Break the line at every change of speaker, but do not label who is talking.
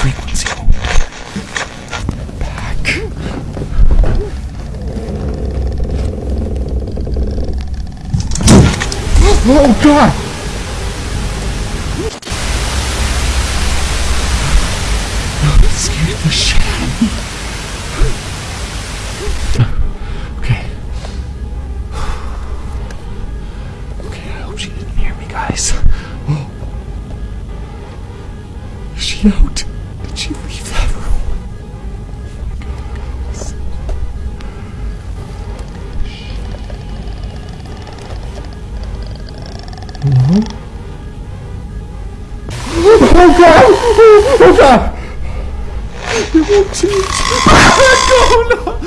frequency. Back. Oh god! Scared the shit out of me. she didn't hear me, guys. She out? Uhum. Oh god! Oh god! Eu vou te... Ah, não, não!